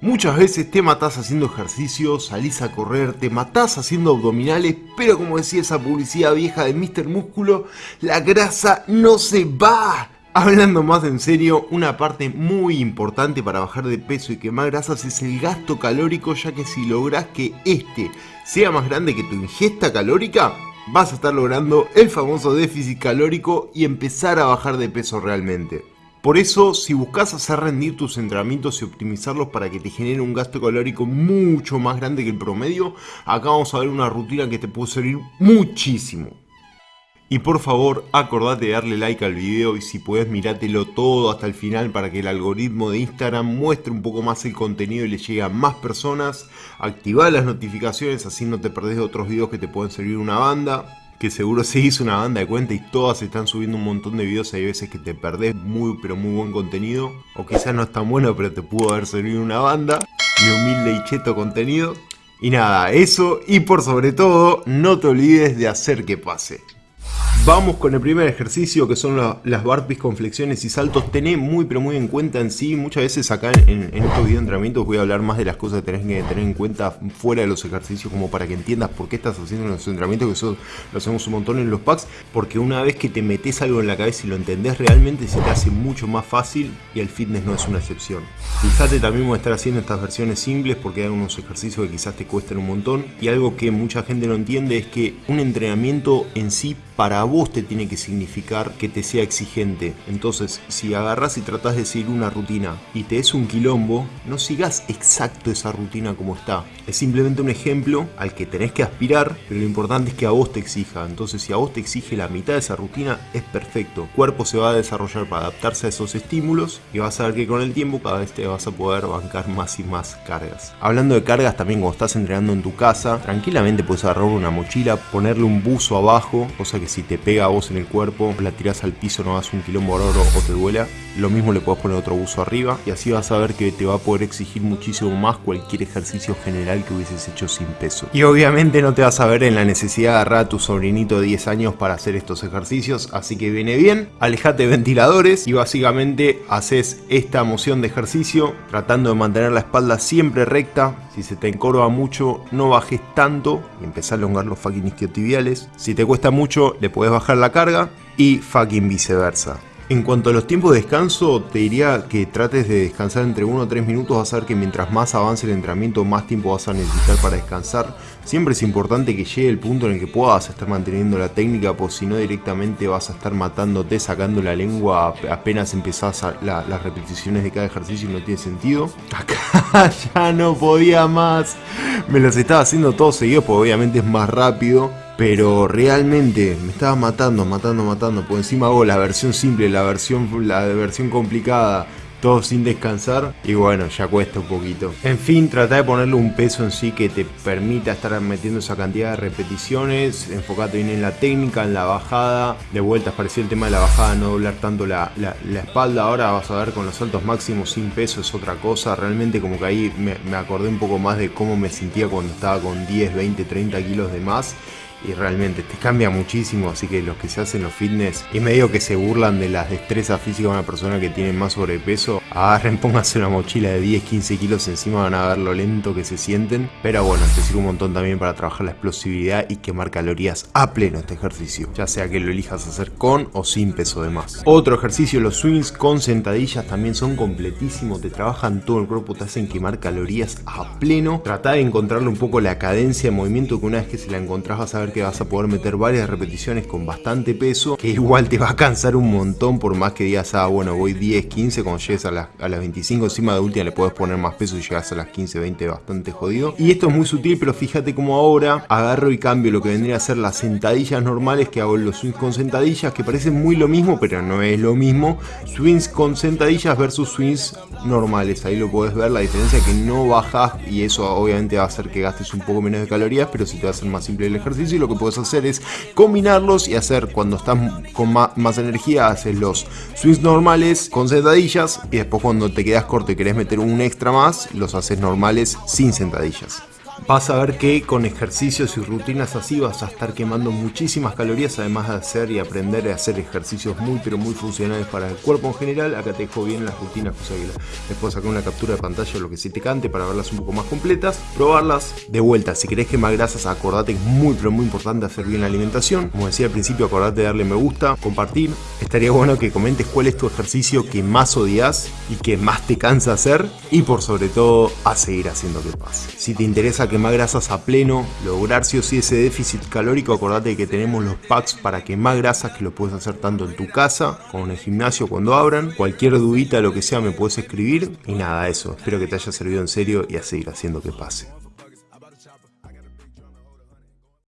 Muchas veces te matás haciendo ejercicio, salís a correr, te matás haciendo abdominales, pero como decía esa publicidad vieja de Mr. Músculo, la grasa no se va. Hablando más en serio, una parte muy importante para bajar de peso y quemar grasas es el gasto calórico, ya que si logras que este sea más grande que tu ingesta calórica, vas a estar logrando el famoso déficit calórico y empezar a bajar de peso realmente. Por eso, si buscas hacer rendir tus entrenamientos y optimizarlos para que te genere un gasto calórico mucho más grande que el promedio, acá vamos a ver una rutina que te puede servir muchísimo. Y por favor, acordate de darle like al video y si puedes mirátelo todo hasta el final para que el algoritmo de Instagram muestre un poco más el contenido y le llegue a más personas. Activa las notificaciones así no te perdés de otros videos que te pueden servir una banda. Que seguro se hizo una banda de cuenta y todas están subiendo un montón de videos. Hay veces que te perdés muy pero muy buen contenido. O quizás no es tan bueno pero te pudo haber servido una banda. Mi humilde y cheto contenido. Y nada, eso y por sobre todo, no te olvides de hacer que pase. Vamos con el primer ejercicio que son las burpees con flexiones y saltos. Tené muy pero muy en cuenta en sí. Muchas veces acá en, estos videos de entrenamiento voy a hablar más de las cosas que tenés que tener en cuenta fuera de los ejercicios como para que entiendas por qué estás haciendo los entrenamientos, que eso lo hacemos un montón en los packs. Porque una vez que te metes algo en la cabeza y lo entendés realmente se te hace mucho más fácil y el fitness no es una excepción. Fíjate también voy a estar haciendo estas versiones simples porque hay unos ejercicios que quizás te cuesten un montón. Y algo que mucha gente no entiende es que un entrenamiento en sí para vos te tiene que significar que te sea exigente. Entonces, si agarras y tratás de seguir una rutina y te es un quilombo, no sigas exacto esa rutina como está. Es simplemente un ejemplo al que tenés que aspirar, pero lo importante es que a vos te exija. Entonces, si a vos te exige la mitad de esa rutina, es perfecto. El cuerpo se va a desarrollar para adaptarse a esos estímulos y vas a ver que con el tiempo cada vez te vas a poder bancar más y más cargas. Hablando de cargas, también cuando estás entrenando en tu casa, tranquilamente puedes agarrar una mochila, ponerle un buzo abajo, cosa que si te pega a vos en el cuerpo, la tirás al piso, no hagas un quilombo oro o te duela. Lo mismo le puedes poner otro buzo arriba y así vas a ver que te va a poder exigir muchísimo más cualquier ejercicio general que hubieses hecho sin peso. Y obviamente no te vas a ver en la necesidad de agarrar a tu sobrinito de 10 años para hacer estos ejercicios, así que viene bien, alejate de ventiladores y básicamente haces esta moción de ejercicio tratando de mantener la espalda siempre recta. Si se te encorva mucho, no bajes tanto y empezar a elongar los fucking isquiotibiales. Si te cuesta mucho, le puedes bajar la carga y fucking viceversa. En cuanto a los tiempos de descanso, te diría que trates de descansar entre 1 o 3 minutos, vas a ver que mientras más avance el entrenamiento, más tiempo vas a necesitar para descansar. Siempre es importante que llegue el punto en el que puedas estar manteniendo la técnica, pues si no directamente vas a estar matándote, sacando la lengua apenas empezás las repeticiones de cada ejercicio y no tiene sentido. Acá ya no podía más, me los estaba haciendo todos seguidos, porque obviamente es más rápido. Pero realmente me estaba matando, matando, matando. Por encima hago la versión simple, la versión, la versión complicada, todo sin descansar. Y bueno, ya cuesta un poquito. En fin, trata de ponerle un peso en sí que te permita estar metiendo esa cantidad de repeticiones. Enfocate bien en la técnica, en la bajada. De vuelta, parecía el tema de la bajada, no doblar tanto la, espalda. Ahora vas a ver con los saltos máximos sin peso es otra cosa. Realmente como que ahí me, me acordé un poco más de cómo me sentía cuando estaba con 10, 20, 30 kilos de más y realmente te cambia muchísimo, así que los que se hacen los fitness y medio que se burlan de las destrezas físicas de una persona que tiene más sobrepeso, agarren, pónganse una mochila de 10, 15 kilos encima, van a ver lo lento que se sienten, pero bueno, te sirve un montón también para trabajar la explosividad y quemar calorías a pleno este ejercicio, ya sea que lo elijas hacer con o sin peso de más. Otro ejercicio, los swings con sentadillas también son completísimos, te trabajan todo el cuerpo, te hacen quemar calorías a pleno, trata de encontrarle un poco la cadencia de movimiento que una vez que se la encontrás vas a ver que vas a poder meter varias repeticiones con bastante peso, que igual te va a cansar un montón por más que digas, ah, bueno, voy 10, 15, cuando llegues a las, a las 25 encima de última le puedes poner más peso y llegas a las 15, 20 bastante jodido. Y esto es muy sutil, pero fíjate como ahora agarro y cambio lo que vendría a ser las sentadillas normales que hago los swings con sentadillas, que parecen muy lo mismo, pero no es lo mismo. Swings con sentadillas versus swings normales, ahí lo puedes ver, la diferencia que no bajas y eso obviamente va a hacer que gastes un poco menos de calorías, pero si te va a hacer más simple el ejercicio lo que puedes hacer es combinarlos y hacer cuando estás con más, energía, haces los swings normales con sentadillas y después cuando te quedas corto y querés meter un extra más, los haces normales sin sentadillas. Vas a ver que con ejercicios y rutinas así vas a estar quemando muchísimas calorías, además de hacer y aprender a hacer ejercicios muy pero muy funcionales para el cuerpo en general. Acá te dejo bien las rutinas, cosa que después sacar una captura de pantalla lo que se te cante para verlas un poco más completas. Probarlas de vuelta, si querés quemar grasas, acordate que es muy pero muy importante hacer bien la alimentación. Como decía al principio, acordate de darle me gusta, compartir. Estaría bueno que comentes cuál es tu ejercicio que más odias y que más te cansa hacer y por sobre todo a seguir haciendo que pase. Si te interesa quemar grasas a pleno, lograr sí o sí ese déficit calórico, acordate que tenemos los packs para quemar grasas que lo puedes hacer tanto en tu casa como en el gimnasio cuando abran. Cualquier dudita, lo que sea, me puedes escribir y nada, eso. Espero que te haya servido en serio y a seguir haciendo que pase.